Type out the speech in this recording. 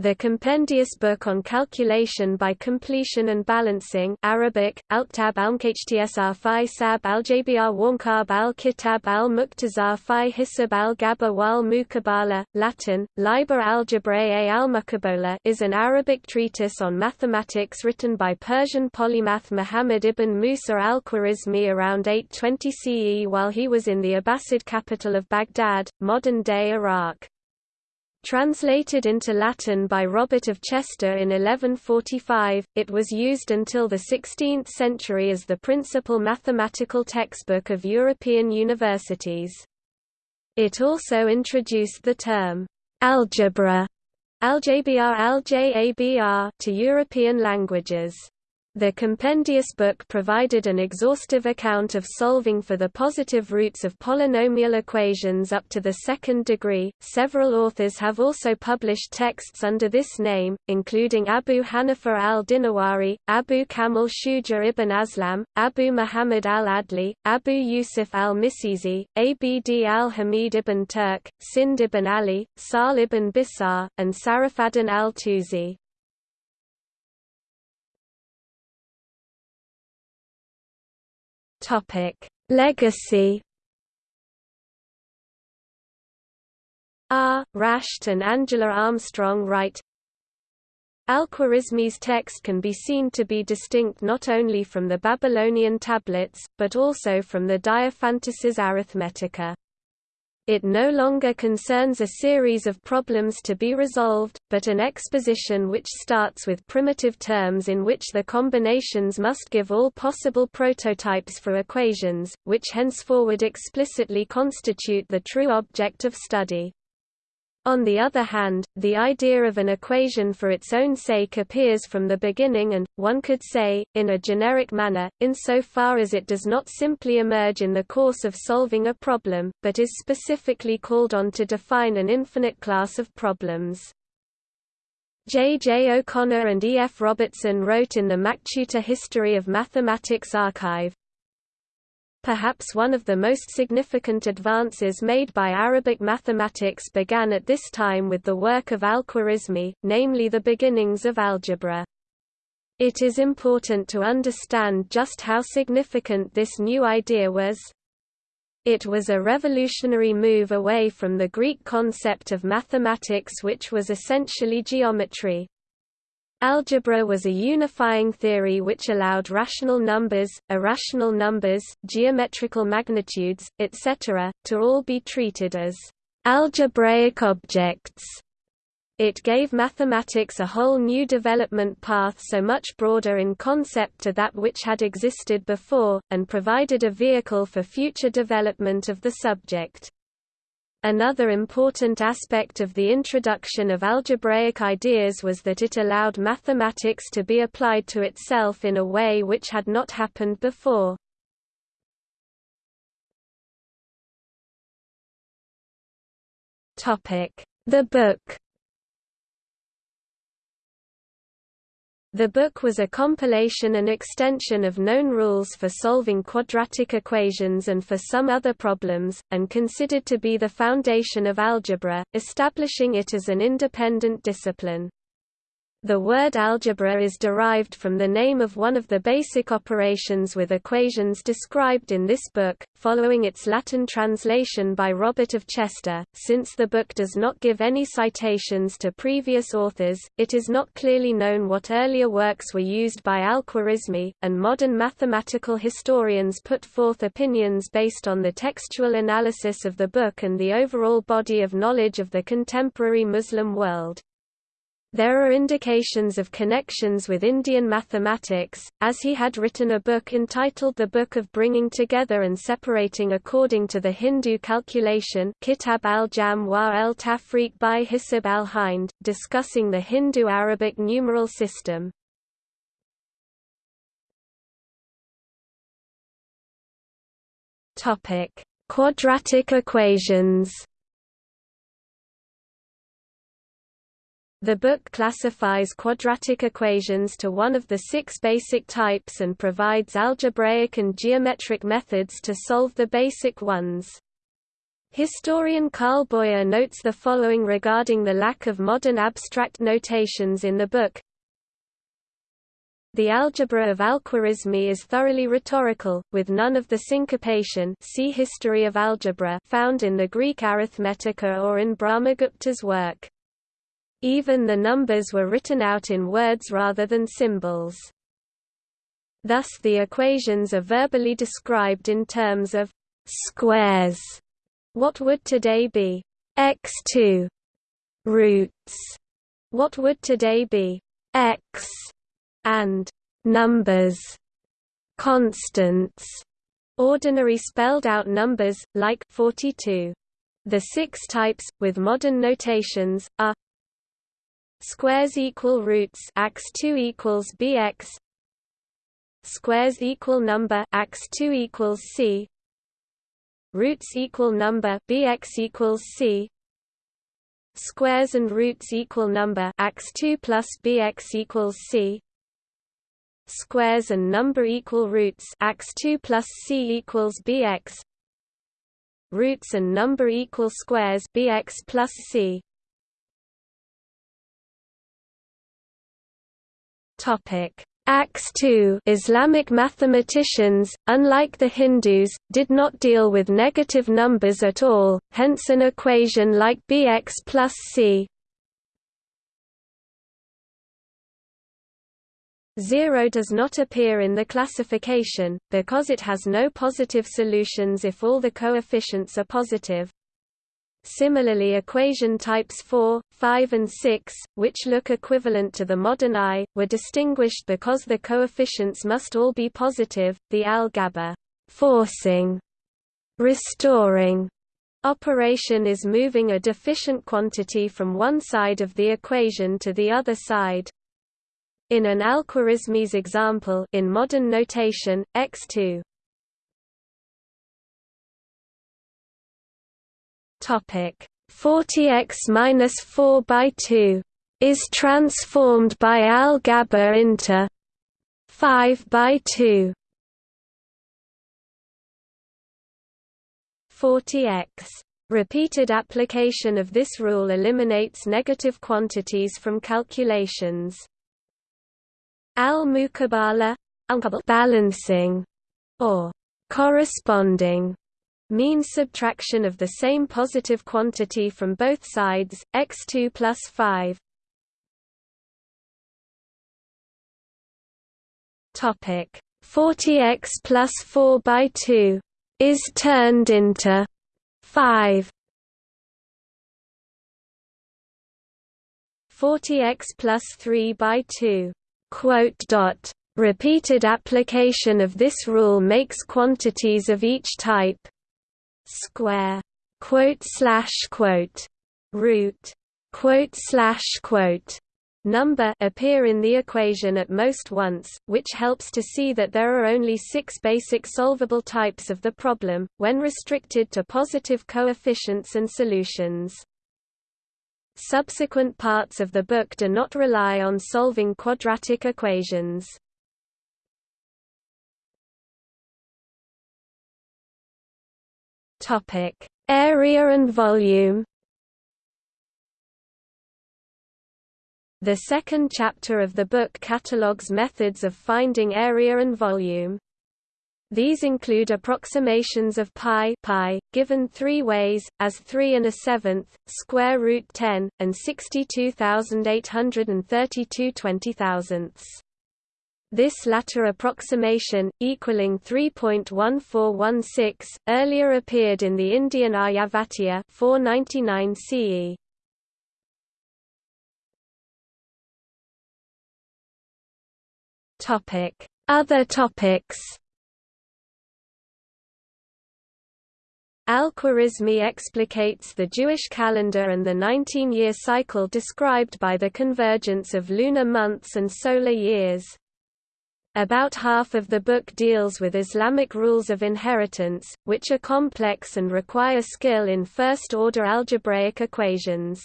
The compendious book on calculation by completion and balancing Arabic, Alktab al-Mkhtsr fi sab al-Jabr Warnkab al-Kitab al-Muqtazar fi Hisab al-Gaba wal Mukabala, Latin, Liber Algebrae al-Mukabola is an Arabic treatise on mathematics written by Persian polymath Muhammad ibn Musa al-Khwarizmi around 820 CE while he was in the Abbasid capital of Baghdad, modern-day Iraq. Translated into Latin by Robert of Chester in 1145, it was used until the 16th century as the principal mathematical textbook of European universities. It also introduced the term, algebra, aljabr to European languages. The compendious book provided an exhaustive account of solving for the positive roots of polynomial equations up to the second degree. Several authors have also published texts under this name, including Abu Hanifa al-Dinawari, Abu Kamil Shuja ibn Aslam, Abu Muhammad al-Adli, Abu Yusuf al-Misizi, Abd al-Hamid ibn Turk, Sind ibn Ali, Sal ibn Bisar, and Sarafaddin al-Tusi. Topic: Legacy. R. Rashed and Angela Armstrong write Al-Khwarizmi's text can be seen to be distinct not only from the Babylonian tablets, but also from the Diophantus's Arithmetica. It no longer concerns a series of problems to be resolved, but an exposition which starts with primitive terms in which the combinations must give all possible prototypes for equations, which henceforward explicitly constitute the true object of study. On the other hand, the idea of an equation for its own sake appears from the beginning and, one could say, in a generic manner, insofar as it does not simply emerge in the course of solving a problem, but is specifically called on to define an infinite class of problems. J. J. O'Connor and E. F. Robertson wrote in the MacTutor History of Mathematics archive, Perhaps one of the most significant advances made by Arabic mathematics began at this time with the work of al-Khwarizmi, namely the beginnings of algebra. It is important to understand just how significant this new idea was. It was a revolutionary move away from the Greek concept of mathematics which was essentially geometry. Algebra was a unifying theory which allowed rational numbers, irrational numbers, geometrical magnitudes, etc., to all be treated as algebraic objects. It gave mathematics a whole new development path so much broader in concept to that which had existed before, and provided a vehicle for future development of the subject. Another important aspect of the introduction of algebraic ideas was that it allowed mathematics to be applied to itself in a way which had not happened before. The book The book was a compilation and extension of known rules for solving quadratic equations and for some other problems, and considered to be the foundation of algebra, establishing it as an independent discipline. The word algebra is derived from the name of one of the basic operations with equations described in this book, following its Latin translation by Robert of Chester. Since the book does not give any citations to previous authors, it is not clearly known what earlier works were used by al-Khwarizmi, and modern mathematical historians put forth opinions based on the textual analysis of the book and the overall body of knowledge of the contemporary Muslim world. There are indications of connections with Indian mathematics, as he had written a book entitled The Book of Bringing Together and Separating According to the Hindu Calculation Kitab al-Jam wa al-Tafriq by Hisab al-Hind, discussing the Hindu-Arabic numeral system. Quadratic equations The book classifies quadratic equations to one of the six basic types and provides algebraic and geometric methods to solve the basic ones. Historian Carl Boyer notes the following regarding the lack of modern abstract notations in the book. The algebra of Al-Khwarizmi is thoroughly rhetorical, with none of the syncopation see History of Algebra found in the Greek Arithmetica or in Brahmagupta's work. Even the numbers were written out in words rather than symbols. Thus the equations are verbally described in terms of squares what would today be x2 roots? What would today be x and numbers constants ordinary spelled out numbers like 42 the six types with modern notations are squares equal roots x2 equals bx squares equal number x2 equals c roots equal number bx equals c squares and roots equal number x2 plus bx equals c squares and number equal roots x2 plus c equals bx roots and number equal squares bx plus c topic. AX2 Islamic mathematicians, unlike the Hindus, did not deal with negative numbers at all, hence an equation like Bx plus c. 0 does not appear in the classification, because it has no positive solutions if all the coefficients are positive, Similarly equation types 4, 5 and 6, which look equivalent to the modern I, were distinguished because the coefficients must all be positive. The Al-Ghabr forcing, restoring operation is moving a deficient quantity from one side of the equation to the other side. In an Al-Khwarizmi's example in modern notation, x2 Topic 40x minus 4 by 2 is transformed by Al-Ghabr into 5 by 2. 40x. Repeated application of this rule eliminates negative quantities from calculations. Al-Muqabala balancing or corresponding mean subtraction of the same positive quantity from both sides, x2 plus 5. Topic 40x plus 4 by 2 is turned into 5. 40x plus 3 by 2 quote dot repeated application of this rule makes quantities of each type square quote slash quote root quote slash quote number appear in the equation at most once, which helps to see that there are only six basic solvable types of the problem, when restricted to positive coefficients and solutions. Subsequent parts of the book do not rely on solving quadratic equations. Topic: Area and volume. The second chapter of the book catalogues methods of finding area and volume. These include approximations of pi, pi given three ways, as 3 and a seventh, square root 10, and 62,832 twenty thousandths. This latter approximation, equaling 3.1416, earlier appeared in the Indian Aryabhatiya 499 CE. Topic: Other topics. Al-Khwarizmi explicates the Jewish calendar and the 19-year cycle described by the convergence of lunar months and solar years. About half of the book deals with Islamic rules of inheritance, which are complex and require skill in first-order algebraic equations.